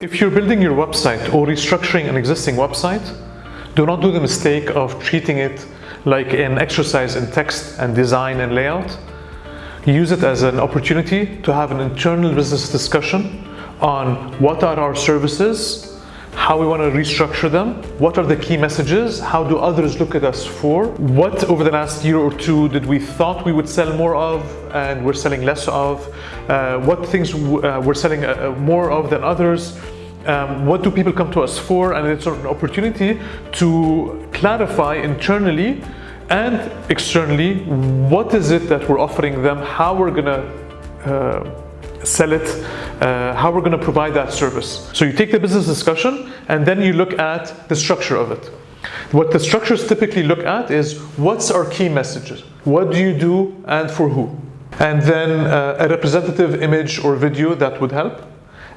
If you're building your website or restructuring an existing website, do not do the mistake of treating it like an exercise in text and design and layout. Use it as an opportunity to have an internal business discussion on what are our services, how we want to restructure them, what are the key messages, how do others look at us for, what over the last year or two did we thought we would sell more of and we're selling less of, uh, what things uh, we're selling uh, more of than others, um, what do people come to us for and it's an opportunity to clarify internally and externally what is it that we're offering them, how we're gonna uh, sell it, uh, how we're going to provide that service. So you take the business discussion and then you look at the structure of it. What the structures typically look at is what's our key messages? What do you do and for who? And then uh, a representative image or video that would help.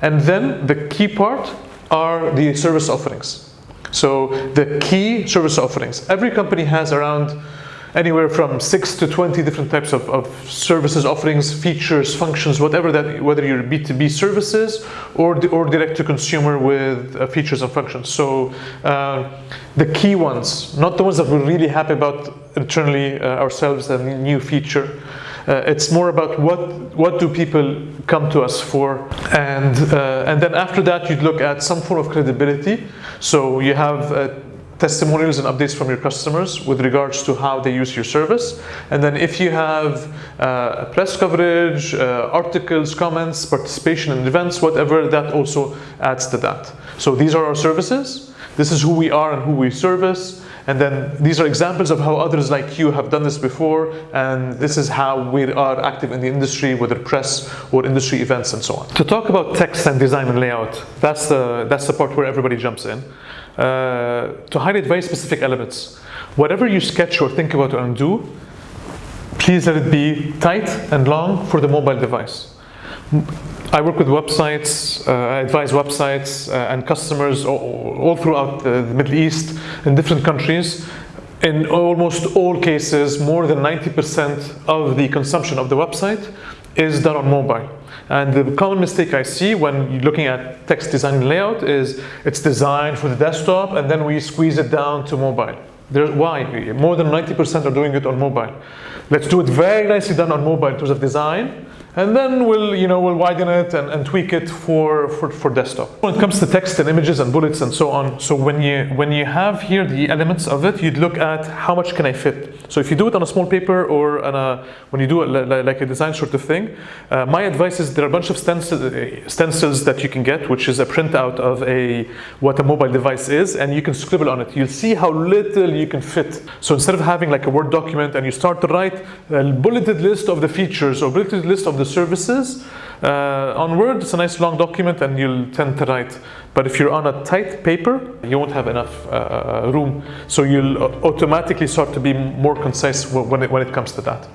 And then the key part are the service offerings. So the key service offerings. Every company has around anywhere from 6 to 20 different types of, of, services, offerings, features, functions, whatever that, whether you're B2B services or, or direct to consumer with uh, features and functions. So uh, the key ones, not the ones that we're really happy about internally uh, ourselves, a new feature. Uh, it's more about what what do people come to us for, and uh, and then after that you'd look at some form of credibility. So you have uh, testimonials and updates from your customers with regards to how they use your service. And then if you have uh, press coverage, uh, articles, comments, participation in events, whatever, that also adds to that. So these are our services. This is who we are and who we service. And then these are examples of how others like you have done this before. And this is how we are active in the industry, whether press or industry events and so on. To talk about text and design and layout, that's the, that's the part where everybody jumps in. Uh, to highlight very specific elements. Whatever you sketch or think about and do, please let it be tight and long for the mobile device. I work with websites, uh, I advise websites uh, and customers all, all throughout the Middle East in different countries. In almost all cases, more than 90% of the consumption of the website is done on mobile. And the common mistake I see when looking at text design and layout is it's designed for the desktop and then we squeeze it down to mobile. There's, why? More than 90% are doing it on mobile. Let's do it very nicely done on mobile in terms of design and then we'll you know we'll widen it and, and tweak it for, for for desktop. When it comes to text and images and bullets and so on so when you when you have here the elements of it you'd look at how much can i fit. So if you do it on a small paper or on a when you do it like a design sort of thing uh, my advice is there are a bunch of stencils, uh, stencils that you can get which is a printout of a what a mobile device is and you can scribble on it. You'll see how little you can fit. So instead of having like a word document and you start to write a bulleted list of the features or bulleted list of the services. Uh, on Word, it's a nice long document and you'll tend to write. But if you're on a tight paper, you won't have enough uh, uh room. So you'll automatically start to be more concise when it, when it comes to that.